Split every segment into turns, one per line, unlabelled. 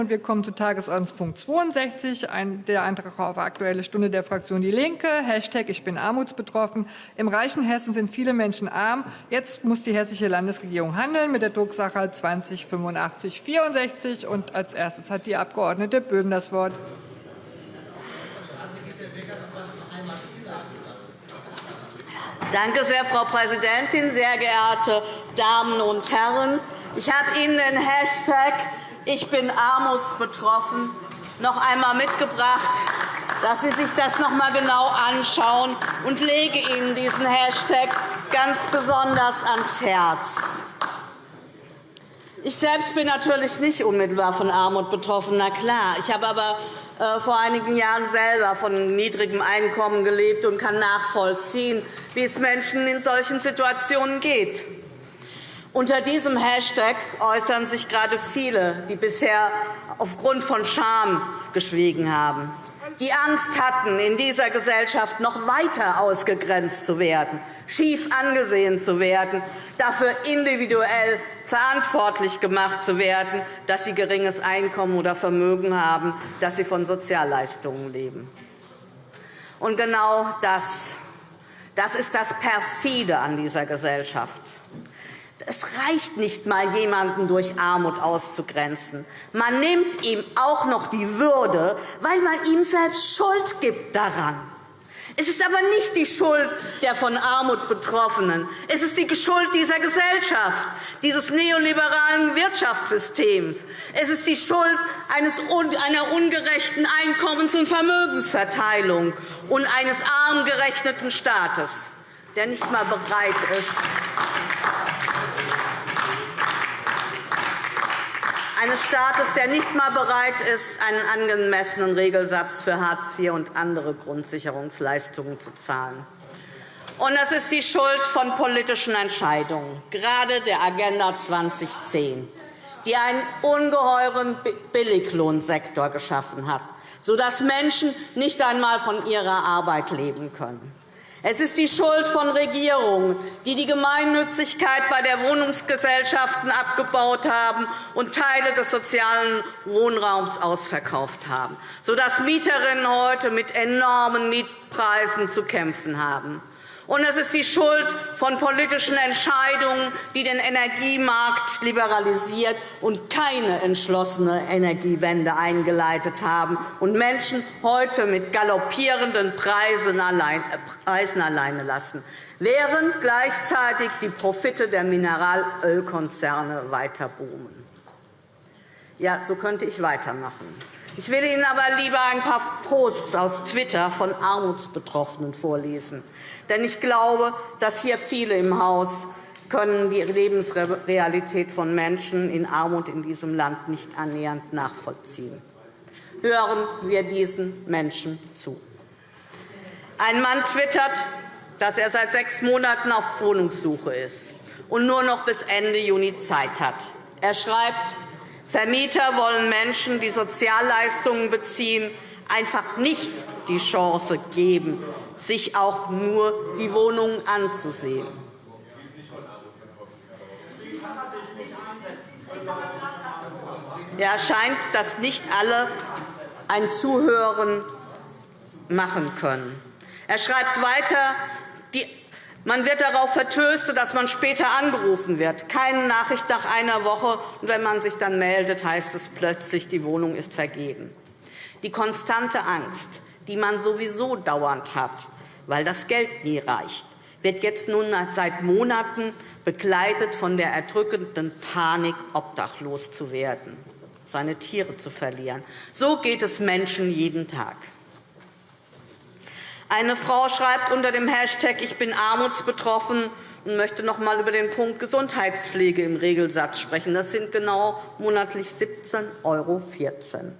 und wir kommen zu Tagesordnungspunkt 62, der Antrag auf Aktuelle Stunde der Fraktion DIE LINKE, Hashtag Ich bin armutsbetroffen. Im reichen Hessen sind viele Menschen arm. Jetzt muss die hessische Landesregierung handeln mit der Drucksache 20 85 64. Und als erstes hat die Abg. Böhm das Wort.
Danke sehr, Frau Präsidentin, sehr geehrte Damen und Herren! Ich habe Ihnen den Hashtag Ich bin armutsbetroffen noch einmal mitgebracht, dass Sie sich das noch einmal genau anschauen und lege Ihnen diesen Hashtag ganz besonders ans Herz. Ich selbst bin natürlich nicht unmittelbar von Armut betroffen, na klar. Ich habe aber äh, vor einigen Jahren selber von niedrigem Einkommen gelebt und kann nachvollziehen, wie es Menschen in solchen Situationen geht. Unter diesem Hashtag äußern sich gerade viele, die bisher aufgrund von Scham geschwiegen haben, die Angst hatten, in dieser Gesellschaft noch weiter ausgegrenzt zu werden, schief angesehen zu werden, dafür individuell verantwortlich gemacht zu werden, dass sie geringes Einkommen oder Vermögen haben, dass sie von Sozialleistungen leben. Und genau das, das ist das Perfide an dieser Gesellschaft. Es reicht nicht einmal, jemanden durch Armut auszugrenzen. Man nimmt ihm auch noch die Würde, weil man ihm selbst Schuld gibt daran. Es ist aber nicht die Schuld der von Armut Betroffenen. Es ist die Schuld dieser Gesellschaft, dieses neoliberalen Wirtschaftssystems. Es ist die Schuld einer ungerechten Einkommens- und Vermögensverteilung und eines armgerechneten Staates, der nicht einmal bereit ist, eines Staates, der nicht einmal bereit ist, einen angemessenen Regelsatz für Hartz IV und andere Grundsicherungsleistungen zu zahlen. Und das ist die Schuld von politischen Entscheidungen, gerade der Agenda 2010, die einen ungeheuren Billiglohnsektor geschaffen hat, sodass Menschen nicht einmal von ihrer Arbeit leben können. Es ist die Schuld von Regierungen, die die Gemeinnützigkeit bei der Wohnungsgesellschaften abgebaut haben und Teile des sozialen Wohnraums ausverkauft haben, sodass Mieterinnen heute mit enormen Mietpreisen zu kämpfen haben. Und es ist die Schuld von politischen Entscheidungen, die den Energiemarkt liberalisiert und keine entschlossene Energiewende eingeleitet haben und Menschen heute mit galoppierenden Preisen alleine lassen, während gleichzeitig die Profite der Mineralölkonzerne weiter boomen. Ja, so könnte ich weitermachen. Ich will Ihnen aber lieber ein paar Posts aus Twitter von Armutsbetroffenen vorlesen. Denn ich glaube, dass hier viele im Haus können die Lebensrealität von Menschen in Armut in diesem Land nicht annähernd nachvollziehen. Hören wir diesen Menschen zu. Ein Mann twittert, dass er seit sechs Monaten auf Wohnungssuche ist und nur noch bis Ende Juni Zeit hat. Er schreibt, Vermieter wollen Menschen, die Sozialleistungen beziehen, einfach nicht die Chance geben, sich auch nur die Wohnungen anzusehen. Ja, scheint, dass nicht alle ein Zuhören machen können. Er schreibt weiter, man wird darauf vertröstet, dass man später angerufen wird. Keine Nachricht nach einer Woche. Und wenn man sich dann meldet, heißt es plötzlich, die Wohnung ist vergeben. Die konstante Angst, die man sowieso dauernd hat, weil das Geld nie reicht, wird jetzt nun seit Monaten begleitet von der erdrückenden Panik, obdachlos zu werden, seine Tiere zu verlieren. So geht es Menschen jeden Tag. Eine Frau schreibt unter dem Hashtag Ich bin armutsbetroffen und möchte noch einmal über den Punkt Gesundheitspflege im Regelsatz sprechen. Das sind genau monatlich 17,14 €.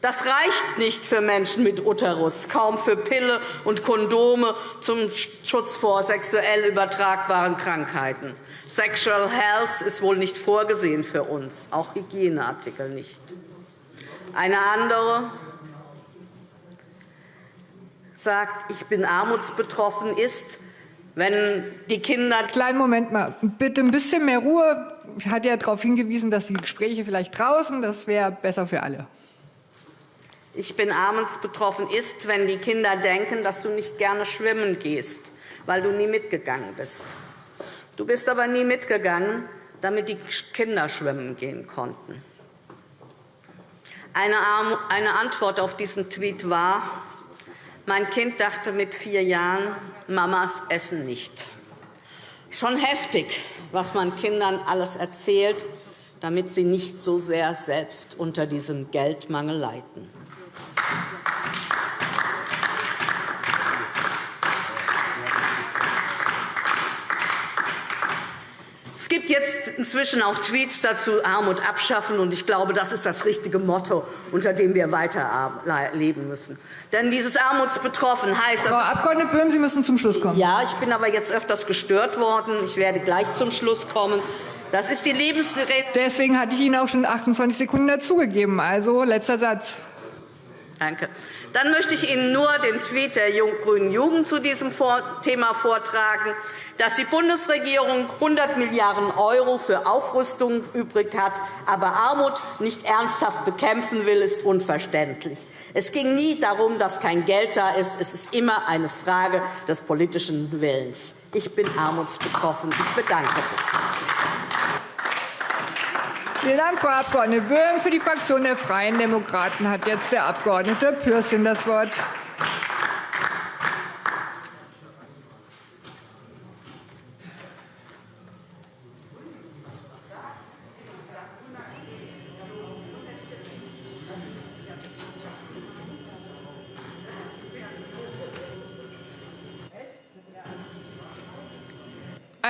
Das reicht nicht für Menschen mit Uterus, kaum für Pille und Kondome zum Schutz vor sexuell übertragbaren Krankheiten. Sexual Health ist wohl nicht vorgesehen für uns, auch Hygieneartikel nicht. Eine andere sagt, ich bin armutsbetroffen, ist, wenn die Kinder...
Kleinen Moment mal, bitte ein bisschen mehr Ruhe. Ich hatte ja darauf hingewiesen, dass die Gespräche vielleicht draußen, das wäre besser für alle.
Ich bin armutsbetroffen ist, wenn die Kinder denken, dass du nicht gerne schwimmen gehst, weil du nie mitgegangen bist. Du bist aber nie mitgegangen, damit die Kinder schwimmen gehen konnten. Eine Antwort auf diesen Tweet war, mein Kind dachte mit vier Jahren, Mamas essen nicht. Schon heftig, was man Kindern alles erzählt, damit sie nicht so sehr selbst unter diesem Geldmangel leiden. Es gibt jetzt inzwischen auch Tweets dazu, Armut abschaffen. Und ich glaube, das ist das richtige Motto, unter dem wir weiterleben müssen. Denn dieses Armutsbetroffen heißt...
Frau Abg. Böhm, Sie müssen zum Schluss kommen.
Ja, ich bin aber jetzt öfters gestört worden. Ich werde gleich zum Schluss kommen. Das ist die Lebensgerät.
Deswegen hatte ich Ihnen auch schon 28 Sekunden dazugegeben. Also, letzter Satz.
Danke. Dann möchte ich Ihnen nur den Tweet der grünen Jugend zu diesem Thema vortragen dass die Bundesregierung 100 Milliarden € für Aufrüstung übrig hat, aber Armut nicht ernsthaft bekämpfen will, ist unverständlich. Es ging nie darum, dass kein Geld da ist. Es ist immer eine Frage des politischen Willens. Ich bin armutsbetroffen. Ich bedanke mich.
Vielen Dank, Frau Abg. Böhm. Für die Fraktion der Freien Demokraten hat jetzt der Abg. Pürsün das Wort.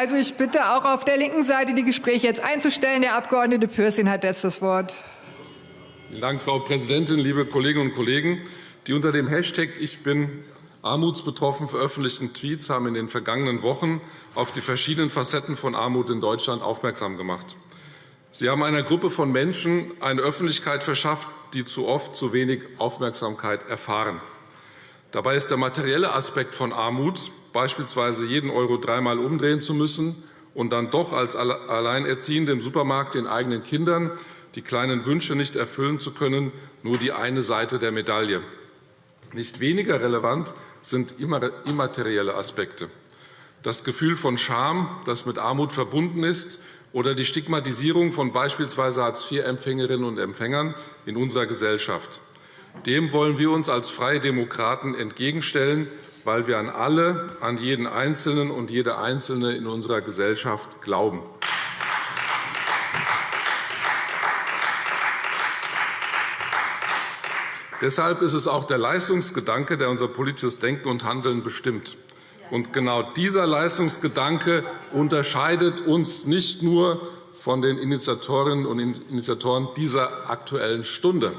Also, ich bitte auch auf der linken Seite die Gespräche jetzt einzustellen. Der Abg. Pürsün hat jetzt das Wort.
Vielen Dank, Frau Präsidentin, liebe Kolleginnen und Kollegen! Die unter dem Hashtag Ich bin armutsbetroffen veröffentlichten Tweets haben in den vergangenen Wochen auf die verschiedenen Facetten von Armut in Deutschland aufmerksam gemacht. Sie haben einer Gruppe von Menschen eine Öffentlichkeit verschafft, die zu oft zu wenig Aufmerksamkeit erfahren. Dabei ist der materielle Aspekt von Armut, beispielsweise jeden Euro dreimal umdrehen zu müssen und dann doch als Alleinerziehende im Supermarkt den eigenen Kindern die kleinen Wünsche nicht erfüllen zu können, nur die eine Seite der Medaille. Nicht weniger relevant sind immaterielle Aspekte. Das Gefühl von Scham, das mit Armut verbunden ist, oder die Stigmatisierung von beispielsweise Hartz-IV-Empfängerinnen und Empfängern in unserer Gesellschaft. Dem wollen wir uns als Freie Demokraten entgegenstellen, weil wir an alle, an jeden Einzelnen und jede Einzelne in unserer Gesellschaft glauben. Deshalb ist es auch der Leistungsgedanke, der unser politisches Denken und Handeln bestimmt. Und genau dieser Leistungsgedanke unterscheidet uns nicht nur von den Initiatorinnen und Initiatoren dieser Aktuellen Stunde.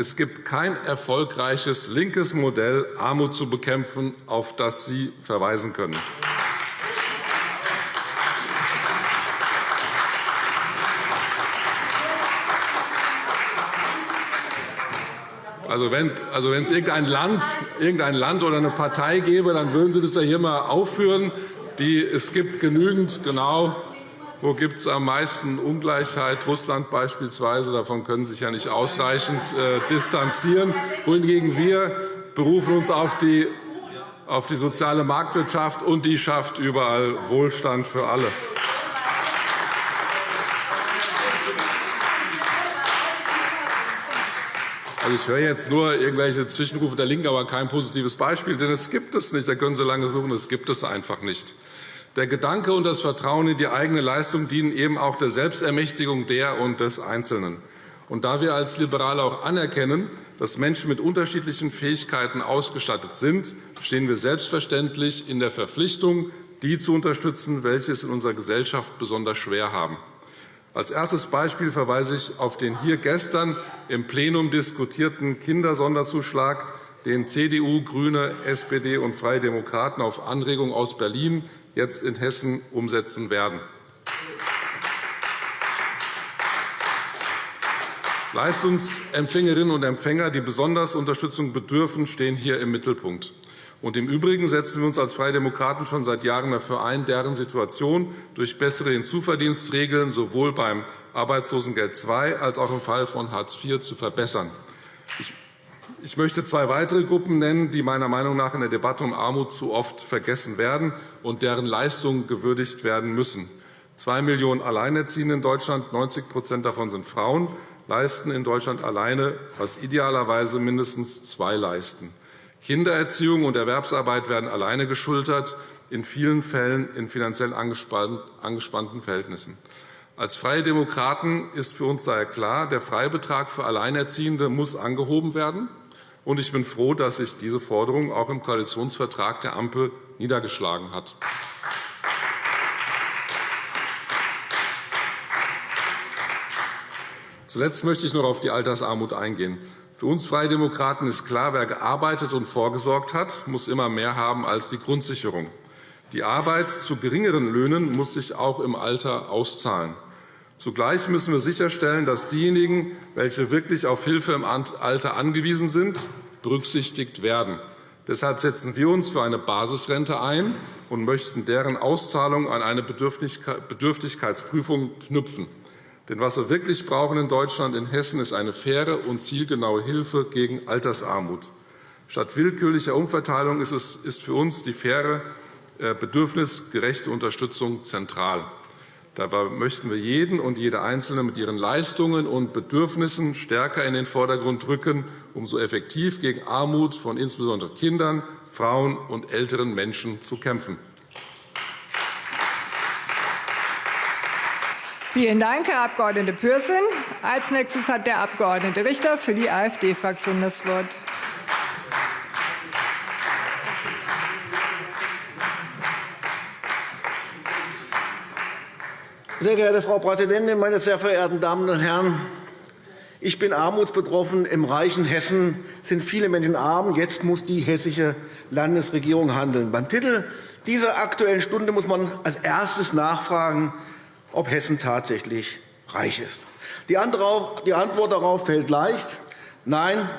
Es gibt kein erfolgreiches linkes Modell, Armut zu bekämpfen, auf das Sie verweisen können. Also wenn, also wenn es irgendein Land, irgendein Land oder eine Partei gäbe, dann würden Sie das ja hier einmal aufführen. Die, es gibt genügend genau wo gibt es am meisten Ungleichheit? Russland beispielsweise. Davon können Sie sich ja nicht ausreichend äh, distanzieren. Wohingegen wir berufen uns auf die, auf die soziale Marktwirtschaft, und die schafft überall Wohlstand für alle. Also, ich höre jetzt nur irgendwelche Zwischenrufe der LINKEN, aber kein positives Beispiel. Denn es gibt es nicht. Da können Sie lange suchen. Es gibt es einfach nicht. Der Gedanke und das Vertrauen in die eigene Leistung dienen eben auch der Selbstermächtigung der und des Einzelnen. Und da wir als Liberale auch anerkennen, dass Menschen mit unterschiedlichen Fähigkeiten ausgestattet sind, stehen wir selbstverständlich in der Verpflichtung, die zu unterstützen, welche es in unserer Gesellschaft besonders schwer haben. Als erstes Beispiel verweise ich auf den hier gestern im Plenum diskutierten Kindersonderzuschlag, den CDU, GRÜNE, SPD und Freie Demokraten auf Anregung aus Berlin jetzt in Hessen umsetzen werden. Leistungsempfängerinnen und Empfänger, die besonders Unterstützung bedürfen, stehen hier im Mittelpunkt. Und Im Übrigen setzen wir uns als Freie Demokraten schon seit Jahren dafür ein, deren Situation durch bessere Hinzuverdienstregeln sowohl beim Arbeitslosengeld II als auch im Fall von Hartz IV zu verbessern. Ich möchte zwei weitere Gruppen nennen, die meiner Meinung nach in der Debatte um Armut zu oft vergessen werden und deren Leistungen gewürdigt werden müssen. Zwei Millionen Alleinerziehende in Deutschland, 90% davon sind Frauen, leisten in Deutschland alleine, was idealerweise mindestens zwei leisten. Kindererziehung und Erwerbsarbeit werden alleine geschultert, in vielen Fällen in finanziell angespannten Verhältnissen. Als Freie Demokraten ist für uns daher klar, der Freibetrag für Alleinerziehende muss angehoben werden. Und ich bin froh, dass sich diese Forderung auch im Koalitionsvertrag der Ampel niedergeschlagen hat. Zuletzt möchte ich noch auf die Altersarmut eingehen. Für uns Freie Demokraten ist klar, wer gearbeitet und vorgesorgt hat, muss immer mehr haben als die Grundsicherung. Die Arbeit zu geringeren Löhnen muss sich auch im Alter auszahlen. Zugleich müssen wir sicherstellen, dass diejenigen, welche wirklich auf Hilfe im Alter angewiesen sind, berücksichtigt werden. Deshalb setzen wir uns für eine Basisrente ein und möchten deren Auszahlung an eine Bedürftigkeitsprüfung knüpfen. Denn was wir wirklich brauchen in Deutschland, in Hessen, ist eine faire und zielgenaue Hilfe gegen Altersarmut. Statt willkürlicher Umverteilung ist für uns die faire, äh, bedürfnisgerechte Unterstützung zentral. Dabei möchten wir jeden und jede Einzelne mit ihren Leistungen und Bedürfnissen stärker in den Vordergrund rücken, um so effektiv gegen Armut von insbesondere Kindern, Frauen und älteren Menschen zu kämpfen.
Vielen Dank, Herr Abg. Pürsün. Als nächstes hat der Abg. Richter für die AfD-Fraktion das Wort.
Sehr geehrte Frau Präsidentin, meine sehr verehrten Damen und Herren! Ich bin armutsbetroffen. Im reichen Hessen sind viele Menschen arm. Jetzt muss die hessische Landesregierung handeln. Beim Titel dieser Aktuellen Stunde muss man als erstes nachfragen, ob Hessen tatsächlich reich ist. Die Antwort darauf fällt leicht. Nein,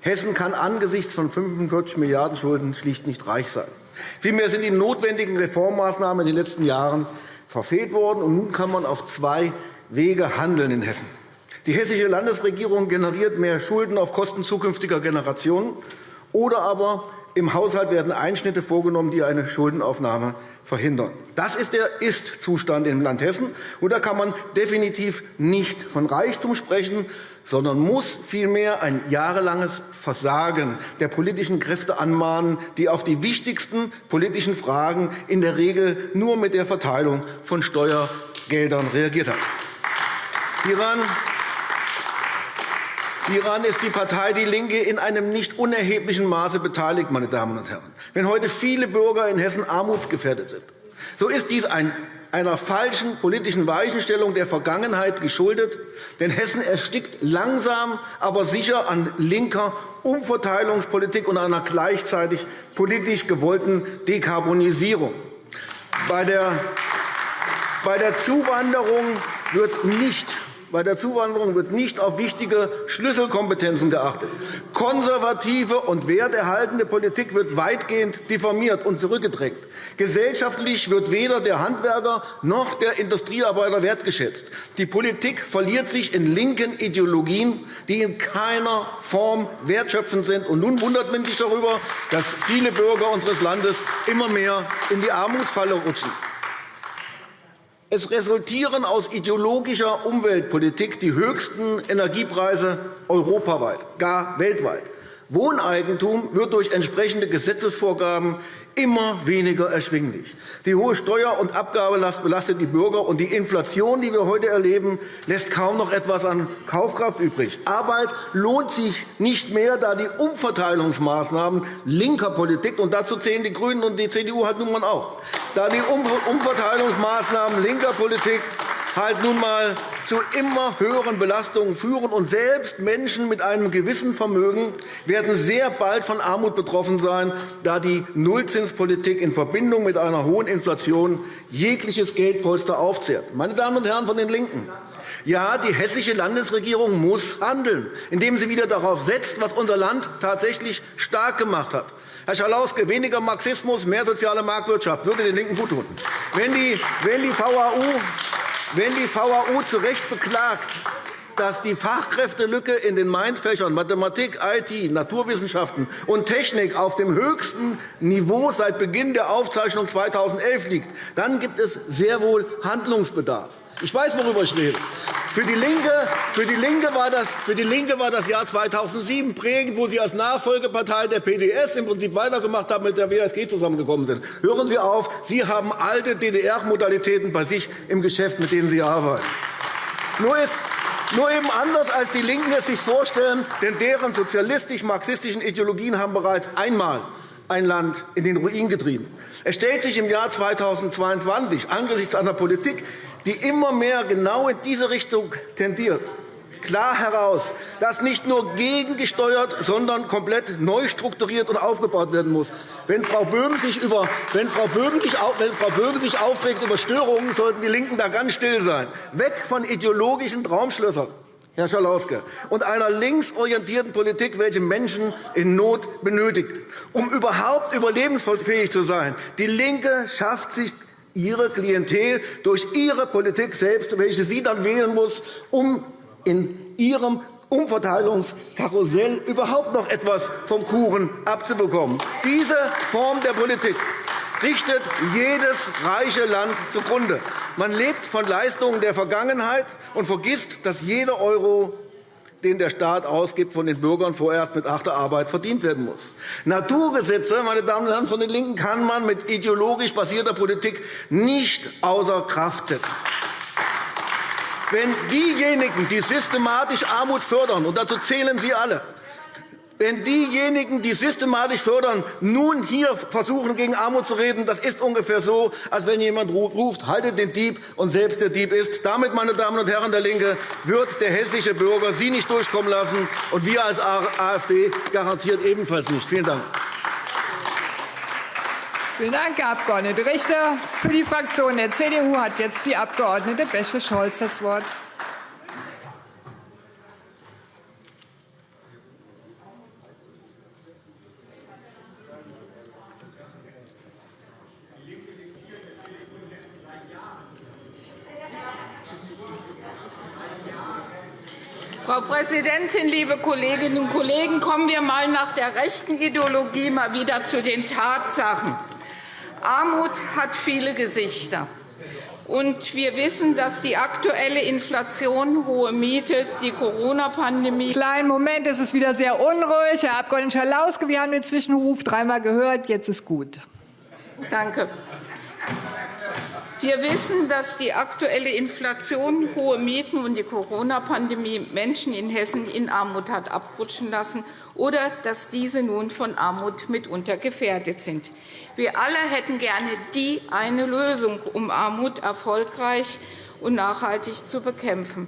Hessen kann angesichts von 45 Milliarden € Schulden schlicht nicht reich sein. Vielmehr sind die notwendigen Reformmaßnahmen in den letzten Jahren verfehlt worden. Und nun kann man auf zwei Wege handeln in Hessen. Die hessische Landesregierung generiert mehr Schulden auf Kosten zukünftiger Generationen, oder aber im Haushalt werden Einschnitte vorgenommen, die eine Schuldenaufnahme verhindern. Das ist der Ist-Zustand im Land Hessen. Und da kann man definitiv nicht von Reichtum sprechen, sondern muss vielmehr ein jahrelanges Versagen der politischen Kräfte anmahnen, die auf die wichtigsten politischen Fragen in der Regel nur mit der Verteilung von Steuergeldern reagiert haben. Hieran Hieran ist die Partei DIE LINKE in einem nicht unerheblichen Maße beteiligt. Meine Damen und Herren. Wenn heute viele Bürger in Hessen armutsgefährdet sind, so ist dies ein einer falschen politischen Weichenstellung der Vergangenheit geschuldet. Denn Hessen erstickt langsam, aber sicher an linker Umverteilungspolitik und einer gleichzeitig politisch gewollten Dekarbonisierung. Bei der Zuwanderung wird nicht bei der Zuwanderung wird nicht auf wichtige Schlüsselkompetenzen geachtet. Konservative und werterhaltende Politik wird weitgehend diffamiert und zurückgedrängt. Gesellschaftlich wird weder der Handwerker noch der Industriearbeiter wertgeschätzt. Die Politik verliert sich in linken Ideologien, die in keiner Form wertschöpfend sind. Und nun wundert man sich darüber, dass viele Bürger unseres Landes immer mehr in die Armutsfalle rutschen. Es resultieren aus ideologischer Umweltpolitik die höchsten Energiepreise europaweit, gar weltweit. Wohneigentum wird durch entsprechende Gesetzesvorgaben immer weniger erschwinglich. Die hohe Steuer- und Abgabelast belastet die Bürger, und die Inflation, die wir heute erleben, lässt kaum noch etwas an Kaufkraft übrig. Arbeit lohnt sich nicht mehr, da die Umverteilungsmaßnahmen linker Politik, und dazu zählen die GRÜNEN und die CDU halt nun mal auch, da die Umverteilungsmaßnahmen linker Politik halt nun einmal zu immer höheren Belastungen führen. Und selbst Menschen mit einem gewissen Vermögen werden sehr bald von Armut betroffen sein, da die Nullzinspolitik in Verbindung mit einer hohen Inflation jegliches Geldpolster aufzehrt. Meine Damen und Herren von den LINKEN, Ja, die hessische Landesregierung muss handeln, indem sie wieder darauf setzt, was unser Land tatsächlich stark gemacht hat. Herr Schalauske, weniger Marxismus, mehr soziale Marktwirtschaft würde den LINKEN guttun. Wenn die, wenn die VAU wenn die VAU zu Recht beklagt, dass die Fachkräftelücke in den Mainfächern Mathematik, IT, Naturwissenschaften und Technik auf dem höchsten Niveau seit Beginn der Aufzeichnung 2011 liegt, dann gibt es sehr wohl Handlungsbedarf. Ich weiß, worüber ich rede. Für die, Linke, für, die Linke war das, für die Linke war das Jahr 2007 prägend, wo Sie als Nachfolgepartei der PDS im Prinzip weitergemacht haben, mit der WSG zusammengekommen sind. Hören Sie auf, Sie haben alte DDR-Modalitäten bei sich im Geschäft, mit denen Sie arbeiten. Nur ist, nur eben anders, als die LINKEN es sich vorstellen, denn deren sozialistisch-marxistischen Ideologien haben bereits einmal ein Land in den Ruin getrieben. Es stellt sich im Jahr 2022 angesichts einer Politik, die immer mehr genau in diese Richtung tendiert, klar heraus, dass nicht nur gegengesteuert, sondern komplett neu strukturiert und aufgebaut werden muss. Wenn Frau Böhm sich, über, wenn Frau Böhm sich, wenn Frau Böhm sich aufregt über Störungen, sollten die LINKEN da ganz still sein. Weg von ideologischen Traumschlössern. Herr Schalauske, und einer linksorientierten Politik, welche Menschen in Not benötigt. Um überhaupt überlebensfähig zu sein, die LINKE schafft sich ihre Klientel durch ihre Politik selbst, welche sie dann wählen muss, um in ihrem Umverteilungskarussell überhaupt noch etwas vom Kuchen abzubekommen. Diese Form der Politik richtet jedes reiche Land zugrunde. Man lebt von Leistungen der Vergangenheit und vergisst, dass jeder Euro den der Staat ausgibt, von den Bürgern vorerst mit harter Arbeit verdient werden muss. Naturgesetze meine Damen und Herren von den LINKEN, kann man mit ideologisch basierter Politik nicht außer Kraft setzen. Wenn diejenigen, die systematisch Armut fördern, und dazu zählen Sie alle, wenn diejenigen, die systematisch fördern, nun hier versuchen, gegen Armut zu reden, das ist ungefähr so, als wenn jemand ruft, haltet den Dieb und selbst der Dieb ist. Damit, meine Damen und Herren der LINKE, wird der hessische Bürger Sie nicht durchkommen lassen, und wir als AfD garantiert ebenfalls nicht. Vielen Dank.
Vielen Dank, Herr Abg. Richter. Für die Fraktion der CDU hat jetzt die Abg. Bächle-Scholz das Wort.
Frau Präsidentin, liebe Kolleginnen und Kollegen! Kommen wir einmal nach der rechten Ideologie mal wieder zu den Tatsachen. Armut hat viele Gesichter. Und wir wissen, dass die aktuelle Inflation, hohe Miete, die Corona-Pandemie.
Kleinen Moment, es ist wieder sehr unruhig. Herr Abg. Schalauske, wir haben den Zwischenruf dreimal gehört. Jetzt ist gut.
Danke. Wir wissen, dass die aktuelle Inflation, hohe Mieten und die Corona-Pandemie Menschen in Hessen in Armut hat abrutschen lassen oder dass diese nun von Armut mitunter gefährdet sind. Wir alle hätten gerne die eine Lösung, um Armut erfolgreich und nachhaltig zu bekämpfen.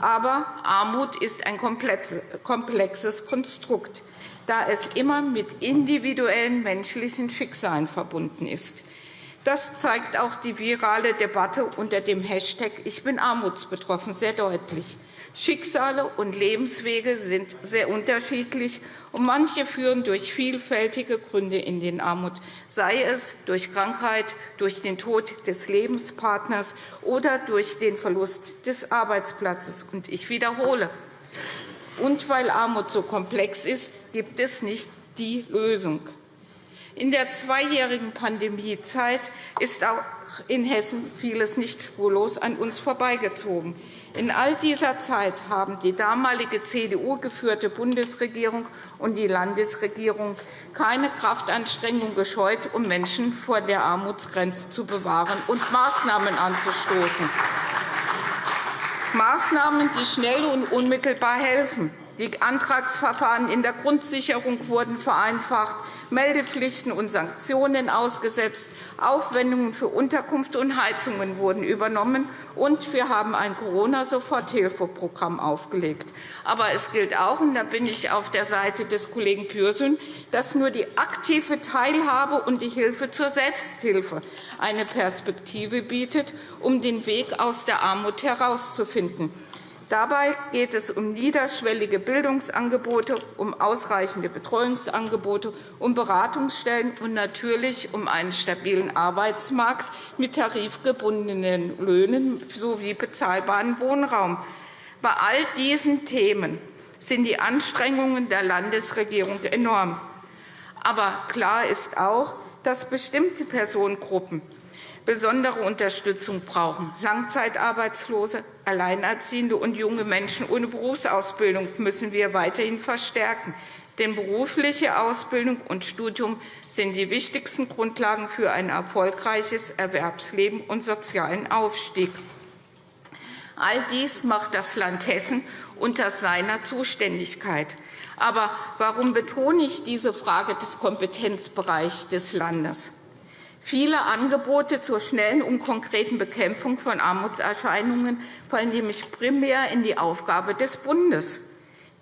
Aber Armut ist ein komplexes Konstrukt, da es immer mit individuellen menschlichen Schicksalen verbunden ist. Das zeigt auch die virale Debatte unter dem Hashtag Ich bin armutsbetroffen sehr deutlich. Schicksale und Lebenswege sind sehr unterschiedlich, und manche führen durch vielfältige Gründe in den Armut, sei es durch Krankheit, durch den Tod des Lebenspartners oder durch den Verlust des Arbeitsplatzes. Und ich wiederhole, und weil Armut so komplex ist, gibt es nicht die Lösung. In der zweijährigen Pandemiezeit ist auch in Hessen vieles nicht spurlos an uns vorbeigezogen. In all dieser Zeit haben die damalige CDU-geführte Bundesregierung und die Landesregierung keine Kraftanstrengung gescheut, um Menschen vor der Armutsgrenze zu bewahren und Maßnahmen anzustoßen. Maßnahmen, die schnell und unmittelbar helfen. Die Antragsverfahren in der Grundsicherung wurden vereinfacht. Meldepflichten und Sanktionen ausgesetzt, Aufwendungen für Unterkunft und Heizungen wurden übernommen, und wir haben ein Corona-Soforthilfeprogramm aufgelegt. Aber es gilt auch, und da bin ich auf der Seite des Kollegen Pürsün, dass nur die aktive Teilhabe und die Hilfe zur Selbsthilfe eine Perspektive bietet, um den Weg aus der Armut herauszufinden. Dabei geht es um niederschwellige Bildungsangebote, um ausreichende Betreuungsangebote, um Beratungsstellen und natürlich um einen stabilen Arbeitsmarkt mit tarifgebundenen Löhnen sowie bezahlbaren Wohnraum. Bei all diesen Themen sind die Anstrengungen der Landesregierung enorm. Aber klar ist auch, dass bestimmte Personengruppen besondere Unterstützung brauchen. Langzeitarbeitslose, Alleinerziehende und junge Menschen ohne Berufsausbildung müssen wir weiterhin verstärken. Denn berufliche Ausbildung und Studium sind die wichtigsten Grundlagen für ein erfolgreiches Erwerbsleben und sozialen Aufstieg. All dies macht das Land Hessen unter seiner Zuständigkeit. Aber warum betone ich diese Frage des Kompetenzbereichs des Landes? Viele Angebote zur schnellen und konkreten Bekämpfung von Armutserscheinungen fallen nämlich primär in die Aufgabe des Bundes.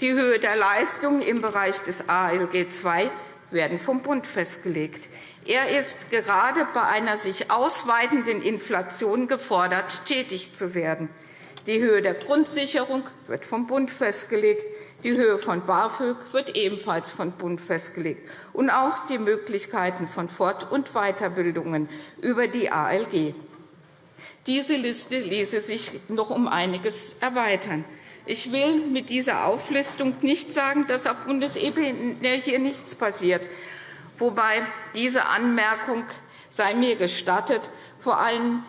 Die Höhe der Leistungen im Bereich des ALG II werden vom Bund festgelegt. Er ist gerade bei einer sich ausweitenden Inflation gefordert, tätig zu werden. Die Höhe der Grundsicherung wird vom Bund festgelegt. Die Höhe von BAföG wird ebenfalls vom Bund festgelegt, und auch die Möglichkeiten von Fort- und Weiterbildungen über die ALG. Diese Liste ließe sich noch um einiges erweitern. Ich will mit dieser Auflistung nicht sagen, dass auf Bundesebene hier nichts passiert, wobei diese Anmerkung sei mir gestattet, vor allem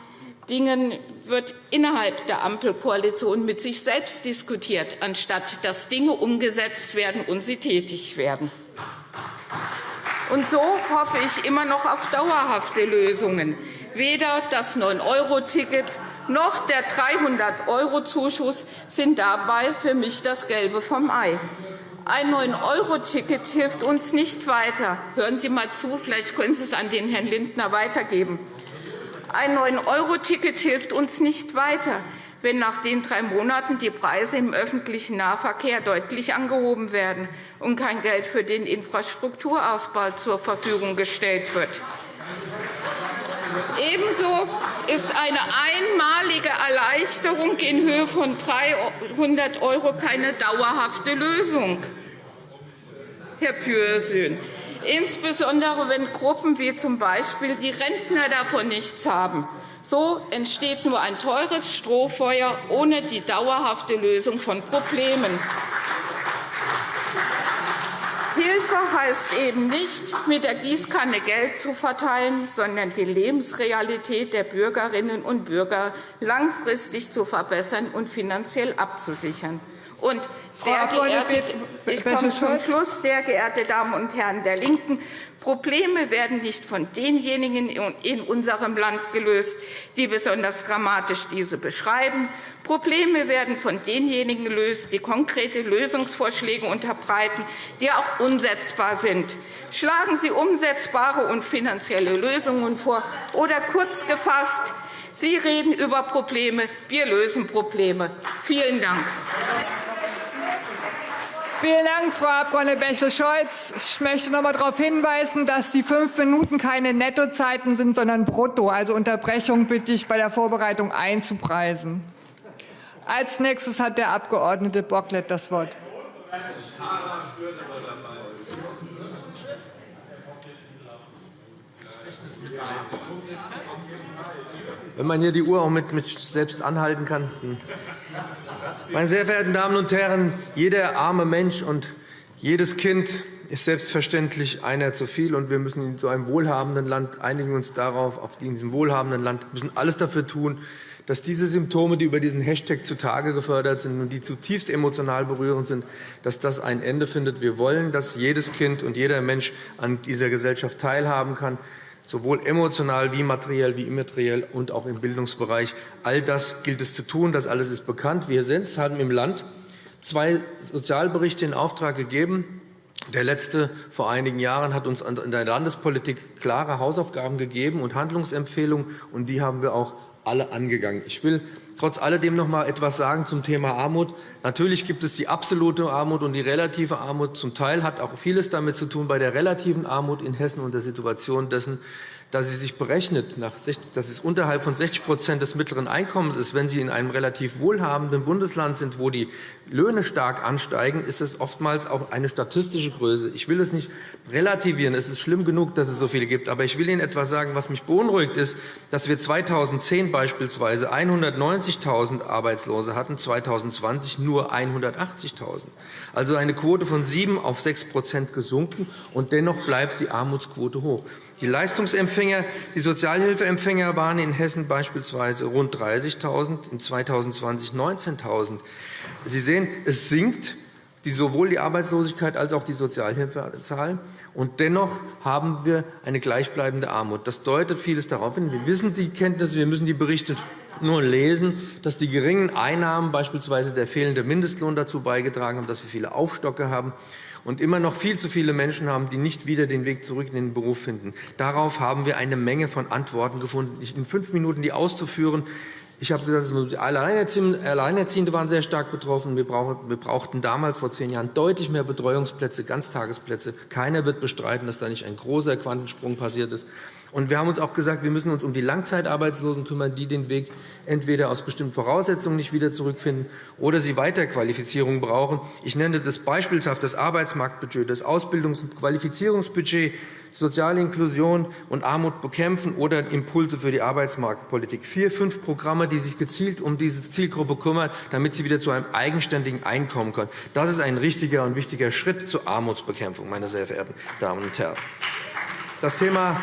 Dingen wird innerhalb der Ampelkoalition mit sich selbst diskutiert, anstatt dass Dinge umgesetzt werden und sie tätig werden. Und so hoffe ich immer noch auf dauerhafte Lösungen. Weder das 9-Euro-Ticket noch der 300-Euro-Zuschuss sind dabei für mich das Gelbe vom Ei. Ein 9-Euro-Ticket hilft uns nicht weiter. Hören Sie einmal zu, vielleicht können Sie es an den Herrn Lindner weitergeben. Ein 9-Euro-Ticket hilft uns nicht weiter, wenn nach den drei Monaten die Preise im öffentlichen Nahverkehr deutlich angehoben werden und kein Geld für den Infrastrukturausbau zur Verfügung gestellt wird. Ebenso ist eine einmalige Erleichterung in Höhe von 300 € keine dauerhafte Lösung. Herr Pürsün, insbesondere wenn Gruppen wie z. B. die Rentner davon nichts haben. So entsteht nur ein teures Strohfeuer ohne die dauerhafte Lösung von Problemen. Hilfe heißt eben nicht, mit der Gießkanne Geld zu verteilen, sondern die Lebensrealität der Bürgerinnen und Bürger langfristig zu verbessern und finanziell abzusichern. Und sehr geehrte, ich komme zum Schluss, sehr geehrte Damen und Herren der LINKEN, Probleme werden nicht von denjenigen in unserem Land gelöst, die besonders dramatisch diese beschreiben. Probleme werden von denjenigen gelöst, die konkrete Lösungsvorschläge unterbreiten, die auch umsetzbar sind. Schlagen Sie umsetzbare und finanzielle Lösungen vor. Oder kurz gefasst, Sie reden über Probleme, wir lösen Probleme. Vielen Dank.
Vielen Dank, Frau Abg. Bächle-Scholz. Ich möchte noch einmal darauf hinweisen, dass die fünf Minuten keine Nettozeiten sind, sondern brutto. Also Unterbrechung bitte ich bei der Vorbereitung einzupreisen. Als nächstes hat der Abg. Bocklet das Wort.
Wenn man hier die Uhr auch mit, mit selbst anhalten kann. Hm. Meine sehr verehrten Damen und Herren, jeder arme Mensch und jedes Kind ist selbstverständlich einer zu viel. und Wir müssen in so einem wohlhabenden Land einigen uns darauf, auf diesem wohlhabenden Land müssen alles dafür tun, dass diese Symptome, die über diesen Hashtag zutage gefördert sind und die zutiefst emotional berührend sind, dass das ein Ende findet. Wir wollen, dass jedes Kind und jeder Mensch an dieser Gesellschaft teilhaben kann sowohl emotional wie materiell wie immateriell und auch im Bildungsbereich. All das gilt es zu tun. Das alles ist bekannt. Wir selbst haben im Land zwei Sozialberichte in Auftrag gegeben. Der letzte vor einigen Jahren hat uns in der Landespolitik klare Hausaufgaben gegeben und Handlungsempfehlungen, und die haben wir auch alle angegangen. Ich will trotz alledem noch einmal etwas sagen zum Thema Armut. Natürlich gibt es die absolute Armut und die relative Armut. Zum Teil hat auch vieles damit zu tun bei der relativen Armut in Hessen und der Situation dessen, dass sie sich berechnet, dass es unterhalb von 60% des mittleren Einkommens ist, wenn Sie in einem relativ wohlhabenden Bundesland sind, wo die Löhne stark ansteigen, ist es oftmals auch eine statistische Größe. Ich will es nicht relativieren. Es ist schlimm genug, dass es so viele gibt. Aber ich will Ihnen etwas sagen, was mich beunruhigt, ist, dass wir 2010 beispielsweise 190.000 Arbeitslose hatten, 2020 nur 180.000. Also eine Quote von 7 auf 6% gesunken, und dennoch bleibt die Armutsquote hoch. Die Leistungsempfänger, die Sozialhilfeempfänger waren in Hessen beispielsweise rund 30.000, in 2020 19.000. Sie sehen, es sinkt sowohl die Arbeitslosigkeit als auch die Sozialhilfezahl. Und dennoch haben wir eine gleichbleibende Armut. Das deutet vieles darauf hin. Wir wissen die Kenntnisse, wir müssen die Berichte nur lesen, dass die geringen Einnahmen, beispielsweise der fehlende Mindestlohn, dazu beigetragen haben, dass wir viele Aufstocke haben und immer noch viel zu viele Menschen haben, die nicht wieder den Weg zurück in den Beruf finden. Darauf haben wir eine Menge von Antworten gefunden. In fünf Minuten die auszuführen, ich habe gesagt, Alleinerziehende waren sehr stark betroffen. Wir brauchten damals vor zehn Jahren deutlich mehr Betreuungsplätze, Ganztagesplätze. Keiner wird bestreiten, dass da nicht ein großer Quantensprung passiert ist. Und wir haben uns auch gesagt, wir müssen uns um die Langzeitarbeitslosen kümmern, die den Weg entweder aus bestimmten Voraussetzungen nicht wieder zurückfinden oder sie Weiterqualifizierung brauchen. Ich nenne das beispielhaft das Arbeitsmarktbudget, das Ausbildungs- und Qualifizierungsbudget, soziale Inklusion und Armut bekämpfen oder Impulse für die Arbeitsmarktpolitik. Vier, fünf Programme, die sich gezielt um diese Zielgruppe kümmern, damit sie wieder zu einem eigenständigen Einkommen kommen. Das ist ein richtiger und wichtiger Schritt zur Armutsbekämpfung, meine sehr verehrten Damen und Herren. Das Thema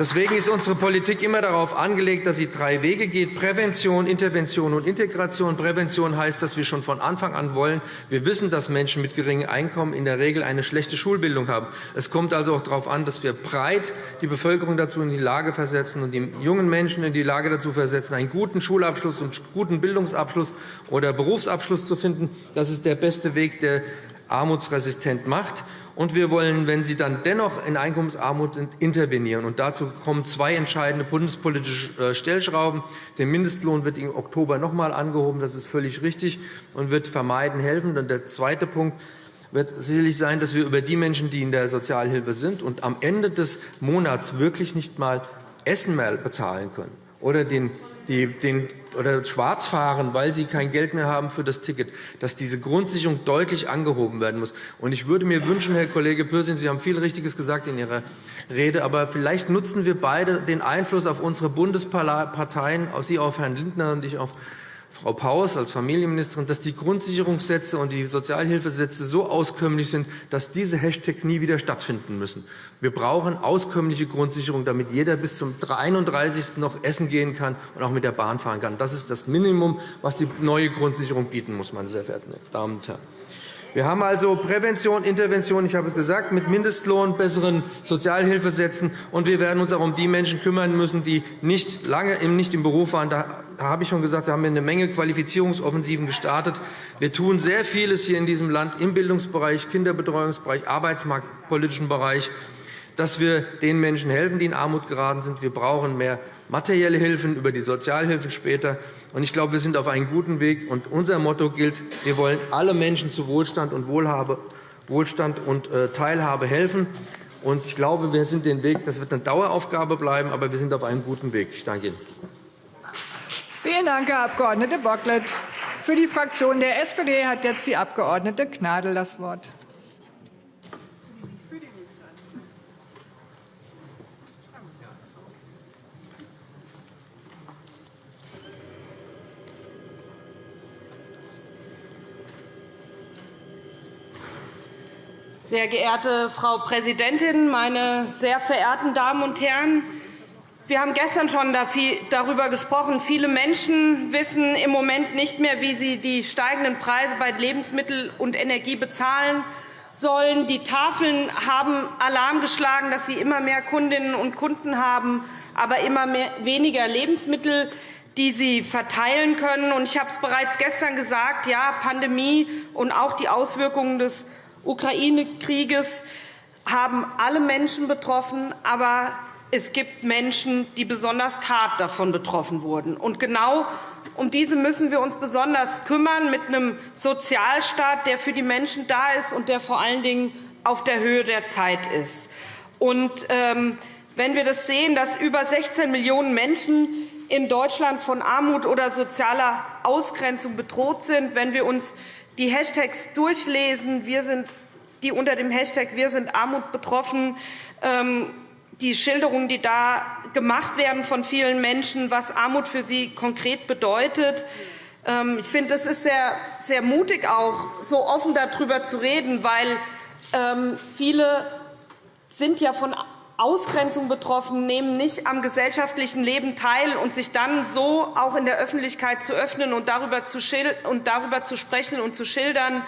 Deswegen ist unsere Politik immer darauf angelegt, dass sie drei Wege geht, Prävention, Intervention und Integration. Prävention heißt, dass wir schon von Anfang an wollen. Wir wissen, dass Menschen mit geringem Einkommen in der Regel eine schlechte Schulbildung haben. Es kommt also auch darauf an, dass wir breit die Bevölkerung dazu in die Lage versetzen und die jungen Menschen in die Lage dazu versetzen, einen guten Schulabschluss und guten Bildungsabschluss oder Berufsabschluss zu finden. Das ist der beste Weg, der armutsresistent macht. Und wir wollen, wenn sie dann dennoch in Einkommensarmut sind, intervenieren. Und dazu kommen zwei entscheidende bundespolitische äh, Stellschrauben. Der Mindestlohn wird im Oktober noch einmal angehoben. Das ist völlig richtig und wird vermeiden helfen. Und der zweite Punkt wird sicherlich sein, dass wir über die Menschen, die in der Sozialhilfe sind und am Ende des Monats wirklich nicht einmal Essen mehr bezahlen können oder den die den, oder schwarz fahren, weil sie kein Geld mehr haben für das Ticket, dass diese Grundsicherung deutlich angehoben werden muss. Und ich würde mir wünschen, Herr Kollege Pürsün, Sie haben viel Richtiges gesagt in Ihrer Rede, aber vielleicht nutzen wir beide den Einfluss auf unsere Bundesparteien, auf Sie auf Herrn Lindner und ich auf Frau Paus als Familienministerin, dass die Grundsicherungssätze und die Sozialhilfesätze so auskömmlich sind, dass diese Hashtag nie wieder stattfinden müssen. Wir brauchen auskömmliche Grundsicherung, damit jeder bis zum 31. noch essen gehen kann und auch mit der Bahn fahren kann. Das ist das Minimum, was die neue Grundsicherung bieten muss, meine sehr verehrten Damen und Herren. Wir haben also Prävention, Intervention, ich habe es gesagt, mit Mindestlohn, besseren Sozialhilfesätzen, und wir werden uns auch um die Menschen kümmern müssen, die nicht lange nicht im Beruf waren. Da habe ich schon gesagt, da haben wir eine Menge Qualifizierungsoffensiven gestartet. Wir tun sehr vieles hier in diesem Land im Bildungsbereich, Kinderbetreuungsbereich, arbeitsmarktpolitischen Bereich, dass wir den Menschen helfen, die in Armut geraten sind. Wir brauchen mehr materielle Hilfen über die Sozialhilfen später. Ich glaube, wir sind auf einem guten Weg. Und unser Motto gilt, wir wollen alle Menschen zu Wohlstand und Wohlhabe, Wohlstand und äh, Teilhabe helfen. Und ich glaube, wir sind den Weg. Das wird eine Daueraufgabe bleiben, aber wir sind auf einem guten Weg. Ich danke Ihnen.
Vielen Dank, Herr Abg. Bocklet. Für die Fraktion der SPD hat jetzt die Abg. Gnadl das Wort.
Sehr geehrte Frau Präsidentin, meine sehr verehrten Damen und Herren! Wir haben gestern schon darüber gesprochen. Viele Menschen wissen im Moment nicht mehr, wie sie die steigenden Preise bei Lebensmittel und Energie bezahlen sollen. Die Tafeln haben Alarm geschlagen, dass sie immer mehr Kundinnen und Kunden haben, aber immer weniger Lebensmittel die sie verteilen können. Ich habe es bereits gestern gesagt, ja, Pandemie und auch die Auswirkungen des Ukraine-Krieges haben alle Menschen betroffen, aber es gibt Menschen, die besonders hart davon betroffen wurden. Und genau um diese müssen wir uns besonders kümmern, mit einem Sozialstaat, der für die Menschen da ist und der vor allen Dingen auf der Höhe der Zeit ist. Und, ähm, wenn wir das sehen, dass über 16 Millionen Menschen in Deutschland von Armut oder sozialer Ausgrenzung bedroht sind, wenn wir uns die Hashtags durchlesen, wir sind, die unter dem Hashtag Wir sind Armut betroffen, ähm, die Schilderungen, die da gemacht werden von vielen Menschen, was Armut für sie konkret bedeutet. Ähm, ich finde, es ist sehr, sehr mutig, auch so offen darüber zu reden, weil ähm, viele sind ja von Ausgrenzung betroffen, nehmen nicht am gesellschaftlichen Leben teil und sich dann so auch in der Öffentlichkeit zu öffnen und darüber zu, und darüber zu sprechen und zu schildern,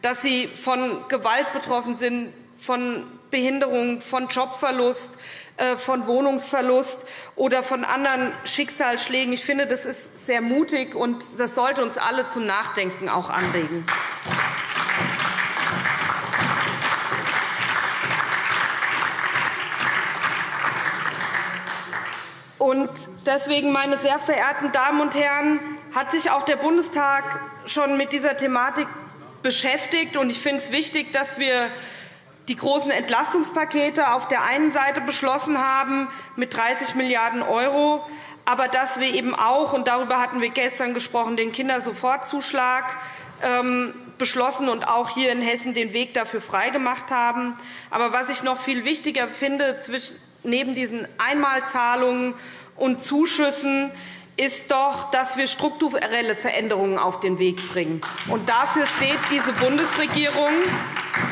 dass sie von Gewalt betroffen sind, von Behinderung, von Jobverlust, äh, von Wohnungsverlust oder von anderen Schicksalsschlägen. Ich finde, das ist sehr mutig, und das sollte uns alle zum Nachdenken auch anregen. Und deswegen, meine sehr verehrten Damen und Herren, hat sich auch der Bundestag schon mit dieser Thematik beschäftigt. Ich finde es wichtig, dass wir die großen Entlastungspakete auf der einen Seite beschlossen haben mit 30 Milliarden €, aber dass wir eben auch, und darüber hatten wir gestern gesprochen, den Kindersofortzuschlag ähm, beschlossen und auch hier in Hessen den Weg dafür freigemacht haben. Aber was ich noch viel wichtiger finde, neben diesen Einmalzahlungen und Zuschüssen, ist doch, dass wir strukturelle Veränderungen auf den Weg bringen. Und dafür steht diese Bundesregierung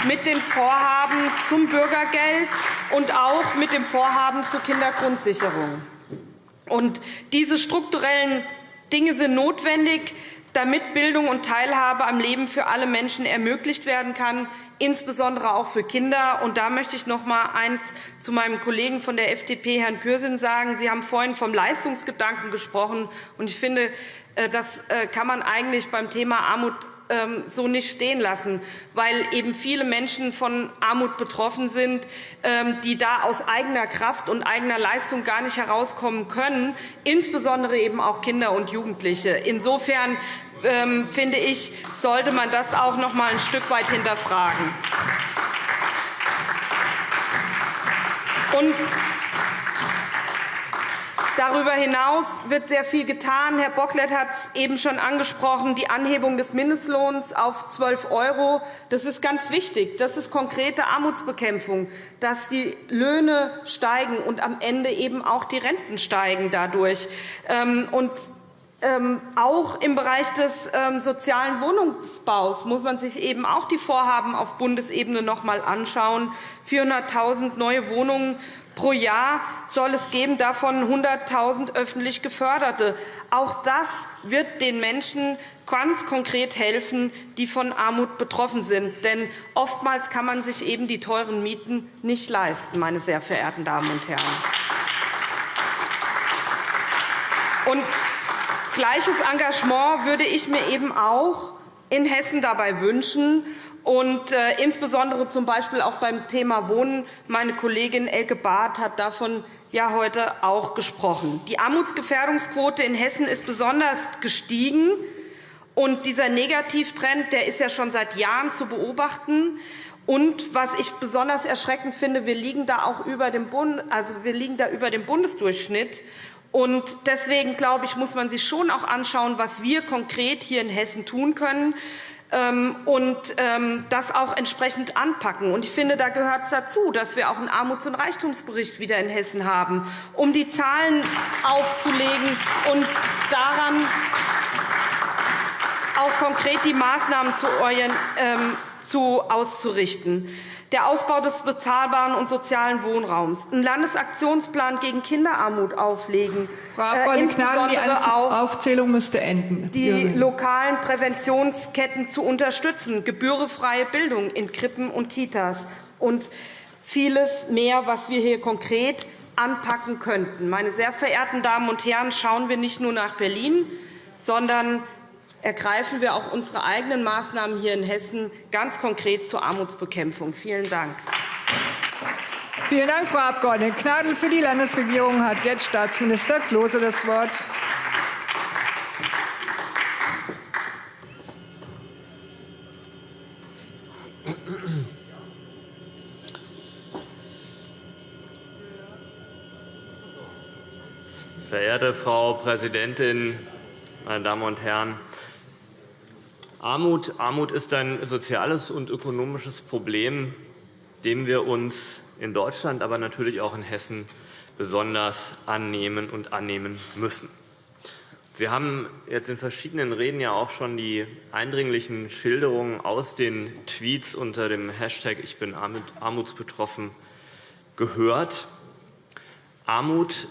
mit den Vorhaben zum Bürgergeld und auch mit dem Vorhaben zur Kindergrundsicherung. Und diese strukturellen Dinge sind notwendig, damit Bildung und Teilhabe am Leben für alle Menschen ermöglicht werden kann, insbesondere auch für Kinder. Und da möchte ich noch einmal eins zu meinem Kollegen von der FDP, Herrn Pürsün, sagen. Sie haben vorhin vom Leistungsgedanken gesprochen. Und ich finde, äh, das äh, kann man eigentlich beim Thema Armut ähm, so nicht stehen lassen, weil eben viele Menschen von Armut betroffen sind, ähm, die da aus eigener Kraft und eigener Leistung gar nicht herauskommen können, insbesondere eben auch Kinder und Jugendliche. Insofern finde ich, sollte man das auch noch einmal ein Stück weit hinterfragen. Und Darüber hinaus wird sehr viel getan. Herr Bocklet hat es eben schon angesprochen, die Anhebung des Mindestlohns auf 12 €. Das ist ganz wichtig. Das ist konkrete Armutsbekämpfung, dass die Löhne steigen und am Ende eben auch die Renten steigen dadurch. Ähm, und ähm, auch im Bereich des ähm, sozialen Wohnungsbaus muss man sich eben auch die Vorhaben auf Bundesebene noch einmal anschauen. 400.000 neue Wohnungen pro Jahr soll es geben, davon 100.000 öffentlich geförderte. Auch das wird den Menschen ganz konkret helfen, die von Armut betroffen sind. Denn oftmals kann man sich eben die teuren Mieten nicht leisten, meine sehr verehrten Damen und Herren. Und Gleiches Engagement würde ich mir eben auch in Hessen dabei wünschen, und äh, insbesondere zum Beispiel auch beim Thema Wohnen. Meine Kollegin Elke Barth hat davon ja heute auch gesprochen. Die Armutsgefährdungsquote in Hessen ist besonders gestiegen. Und dieser Negativtrend der ist ja schon seit Jahren zu beobachten. Und was ich besonders erschreckend finde, wir liegen da auch über dem, Bund, also wir liegen da über dem Bundesdurchschnitt. Und deswegen glaube ich, muss man sich schon auch anschauen, was wir konkret hier in Hessen tun können ähm, und ähm, das auch entsprechend anpacken. Ich finde, da gehört es dazu, dass wir auch einen Armuts- und Reichtumsbericht wieder in Hessen haben, um die Zahlen aufzulegen und daran auch konkret die Maßnahmen zu, ähm, auszurichten der Ausbau des bezahlbaren und sozialen Wohnraums, einen Landesaktionsplan gegen Kinderarmut auflegen,
Frau Abg. Gnadl, die Aufzählung müsste enden.
Die lokalen Präventionsketten zu unterstützen, gebührenfreie Bildung in Krippen und Kitas und vieles mehr, was wir hier konkret anpacken könnten. Meine sehr verehrten Damen und Herren, schauen wir nicht nur nach Berlin, sondern ergreifen wir auch unsere eigenen Maßnahmen hier in Hessen ganz konkret zur Armutsbekämpfung. Vielen Dank.
Vielen Dank, Frau Abg. Gnadl. Für die Landesregierung hat jetzt Staatsminister Klose das Wort.
Verehrte Frau Präsidentin, meine Damen und Herren! Armut, Armut ist ein soziales und ökonomisches Problem, dem wir uns in Deutschland, aber natürlich auch in Hessen besonders annehmen und annehmen müssen. Sie haben jetzt in verschiedenen Reden ja auch schon die eindringlichen Schilderungen aus den Tweets unter dem Hashtag Ich bin armutsbetroffen gehört. Armut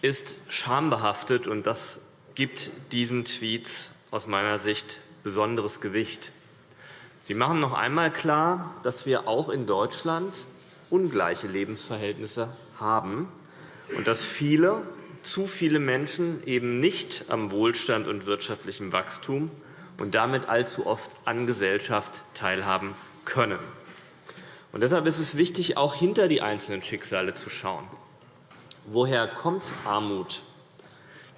ist schambehaftet, und das gibt diesen Tweets aus meiner Sicht besonderes Gewicht. Sie machen noch einmal klar, dass wir auch in Deutschland ungleiche Lebensverhältnisse haben und dass viele, zu viele Menschen eben nicht am Wohlstand und wirtschaftlichem Wachstum und damit allzu oft an Gesellschaft teilhaben können. Und deshalb ist es wichtig, auch hinter die einzelnen Schicksale zu schauen. Woher kommt Armut?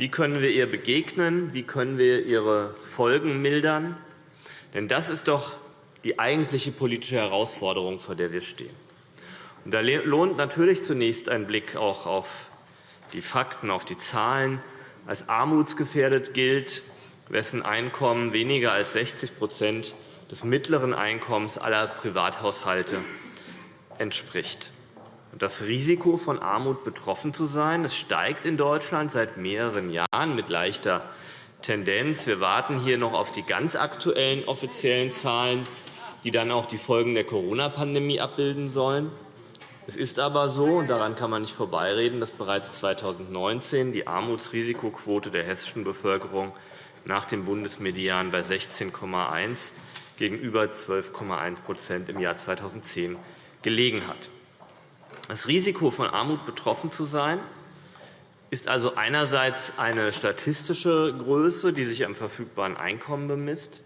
Wie können wir ihr begegnen? Wie können wir ihre Folgen mildern? Denn das ist doch die eigentliche politische Herausforderung, vor der wir stehen. Und da lohnt natürlich zunächst ein Blick auch auf die Fakten, auf die Zahlen. Als armutsgefährdet gilt, wessen Einkommen weniger als 60% des mittleren Einkommens aller Privathaushalte entspricht. Das Risiko, von Armut betroffen zu sein, steigt in Deutschland seit mehreren Jahren mit leichter Tendenz. Wir warten hier noch auf die ganz aktuellen offiziellen Zahlen, die dann auch die Folgen der Corona-Pandemie abbilden sollen. Es ist aber so, und daran kann man nicht vorbeireden, dass bereits 2019 die Armutsrisikoquote der hessischen Bevölkerung nach dem Bundesmedian bei 16,1 gegenüber 12,1% im Jahr 2010 gelegen hat. Das Risiko, von Armut betroffen zu sein, ist also einerseits eine statistische Größe, die sich am verfügbaren Einkommen bemisst.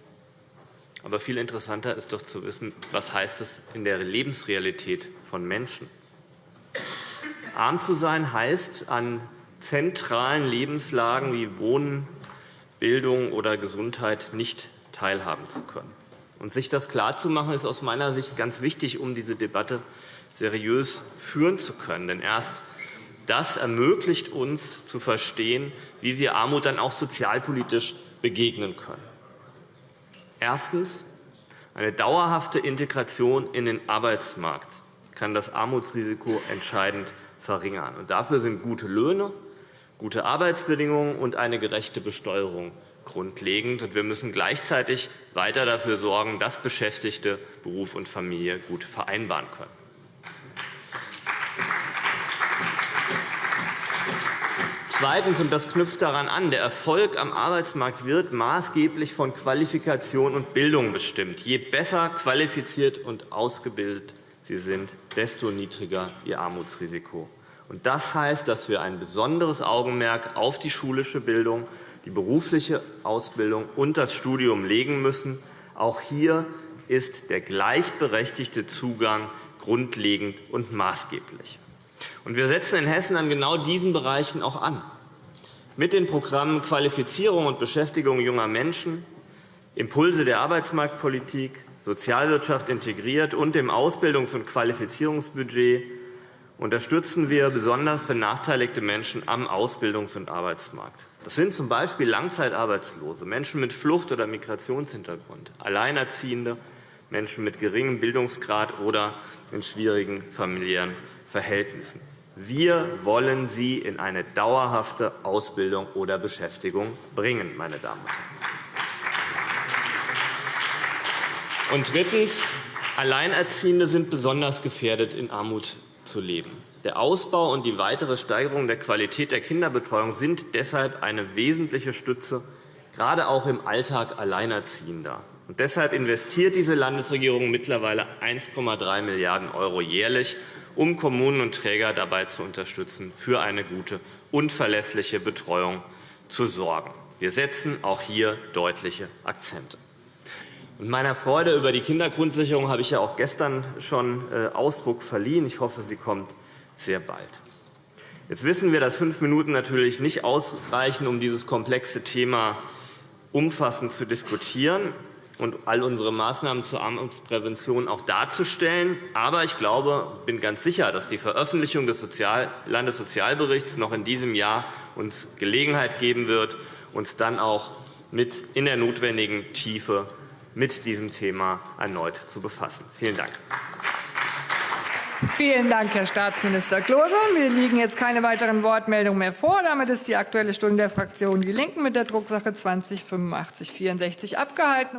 Aber viel interessanter ist doch zu wissen, was heißt es in der Lebensrealität von Menschen. Arm zu sein heißt, an zentralen Lebenslagen wie Wohnen, Bildung oder Gesundheit nicht teilhaben zu können. Und sich das klarzumachen, ist aus meiner Sicht ganz wichtig, um diese Debatte seriös führen zu können. Denn erst das ermöglicht uns zu verstehen, wie wir Armut dann auch sozialpolitisch begegnen können. Erstens. Eine dauerhafte Integration in den Arbeitsmarkt kann das Armutsrisiko entscheidend verringern. dafür sind gute Löhne, gute Arbeitsbedingungen und eine gerechte Besteuerung grundlegend. wir müssen gleichzeitig weiter dafür sorgen, dass Beschäftigte Beruf und Familie gut vereinbaren können. Zweitens, und das knüpft daran an, der Erfolg am Arbeitsmarkt wird maßgeblich von Qualifikation und Bildung bestimmt. Je besser qualifiziert und ausgebildet Sie sind, desto niedriger Ihr Armutsrisiko. Und das heißt, dass wir ein besonderes Augenmerk auf die schulische Bildung, die berufliche Ausbildung und das Studium legen müssen. Auch hier ist der gleichberechtigte Zugang grundlegend und maßgeblich. Wir setzen in Hessen an genau diesen Bereichen auch an. Mit den Programmen Qualifizierung und Beschäftigung junger Menschen, Impulse der Arbeitsmarktpolitik, Sozialwirtschaft integriert und dem Ausbildungs- und Qualifizierungsbudget unterstützen wir besonders benachteiligte Menschen am Ausbildungs- und Arbeitsmarkt. Das sind z. B. Langzeitarbeitslose, Menschen mit Flucht- oder Migrationshintergrund, Alleinerziehende, Menschen mit geringem Bildungsgrad oder in schwierigen familiären Verhältnissen. Wir wollen sie in eine dauerhafte Ausbildung oder Beschäftigung bringen. Meine Damen und Herren. Und drittens. Alleinerziehende sind besonders gefährdet, in Armut zu leben. Der Ausbau und die weitere Steigerung der Qualität der Kinderbetreuung sind deshalb eine wesentliche Stütze, gerade auch im Alltag Alleinerziehender. Und deshalb investiert diese Landesregierung mittlerweile 1,3 Milliarden € jährlich um Kommunen und Träger dabei zu unterstützen, für eine gute und verlässliche Betreuung zu sorgen. Wir setzen auch hier deutliche Akzente. Und meiner Freude über die Kindergrundsicherung habe ich ja auch gestern schon äh, Ausdruck verliehen. Ich hoffe, sie kommt sehr bald. Jetzt wissen wir, dass fünf Minuten natürlich nicht ausreichen, um dieses komplexe Thema umfassend zu diskutieren. Und all unsere Maßnahmen zur Armutsprävention auch darzustellen. Aber ich glaube, bin ganz sicher, dass die Veröffentlichung des Landessozialberichts noch in diesem Jahr uns Gelegenheit geben wird, uns dann auch mit in der notwendigen Tiefe mit diesem Thema erneut zu befassen. Vielen Dank.
Vielen Dank, Herr Staatsminister Klose. Mir liegen jetzt keine weiteren Wortmeldungen mehr vor. Damit ist die Aktuelle Stunde der Fraktion Die Linken mit der Drucksache 20 /8564 abgehalten.